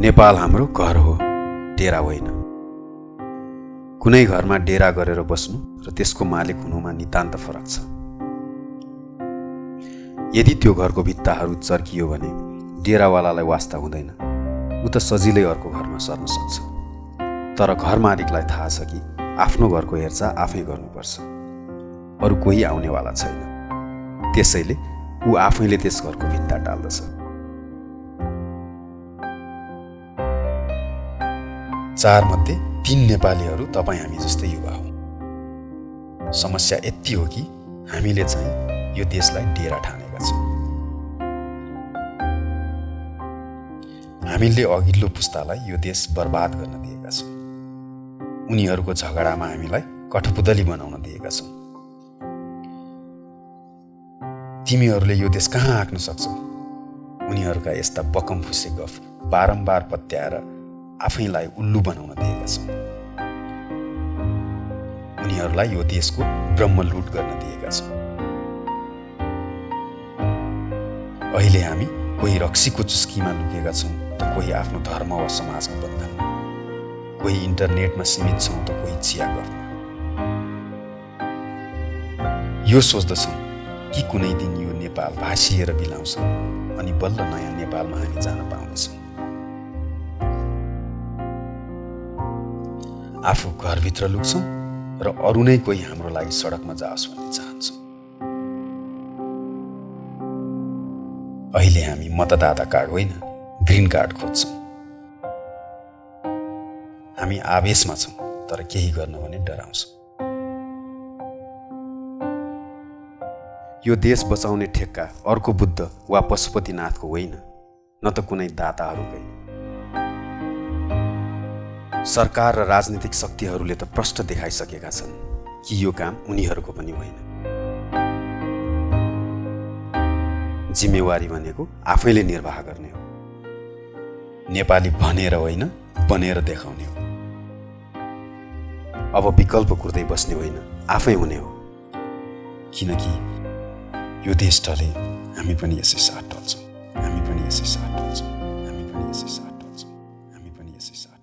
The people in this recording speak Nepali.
नेपाल हाम्रो घर हो डेरा होइन। कुनै घरमा डेरा गरेर बस्नु र त्यसको मालिक हुनुमा नितान्त फरक छ। यदि त्यो घरको भित्ताहरू चर्कियो भने डेरावालालाई वास्ता हुँदैन। ऊ त सजिलै अर्को घरमा सर्न सक्छ। तर घर मालिकलाई थाहा छ कि आफ्नो घरको हेरचाह आफै गर्नुपर्छ। अरू कोही आउनेवाला छैन। त्यसैले ऊ आफैले त्यस घरको भित्ता टाल्दछ। चारमध्ये तिन नेपालीहरू तपाईँ हामी जस्तै युवा हौ। समस्या यति हो कि हामीले चाहिँ यो देशलाई डेरा ठानेका छौँ। हामीले अघिल्लो पुस्तालाई यो देश बर्बाद गर्न दिएका छौँ। उनीहरूको झगडामा हामीलाई कठपुतली बनाउन दिएका छौँ। तिमीहरूले यो देश कहाँ आँक्न सक्छौ? उनीहरूका यस्ता बकम फुसे गफ बारम्बार पत्याएर आफैलाई उल्लु बनाउन दिएका छौँ उनीहरूलाई यो देशको ब्रह्मलुट गर्न दिएका छौँ अहिले हामी कोही रक्सीको चुस्कीमा लुकेका छौँ त कोही आफ्नो धर्म वा समाजको बन्धनमा कोही इन्टरनेटमा सीमित छौँ त कोही चिया गर्न। यो सोच्दछौँ कि कुनै दिन यो नेपाल भाँसिएर बिलाउँछ अनि बल्ल नयाँ नेपालमा हामी जान पाउनेछौँ आफू घरभित्र लुक्छौँ र अरू नै कोही हाम्रो लागि सडकमा जाओस् भन्ने चाहन्छौँ। अहिले हामी मतदाता कार्ड होइन ग्रिन कार्ड खोज्छौँ। हामी आवेशमा छौँ तर केही गर्न भने डराउँछौँ। यो देश बचाउने ठेक्का अर्को बुद्ध वा पशुपतिनाथको होइन न त कुनै दाताहरूकै सरकार र राजनीतिक शक्तिहरूले त प्रष्ट देखाइसकेका छन्। कि यो काम उनीहरूको पनि होइन। जिम्मेवारी भनेको आफैले निर्वाह गर्ने हो। नेपाली भनेर होइन बनेर देखाउने हो। अब विकल्प कुर्दै बस्ने होइन आफै हुने हो। किनकि यो देश टले हामी पनि यसै साथ टल्छौँ हामी पनि यसै साथ टल्छौँ हामी पनि यसै साथ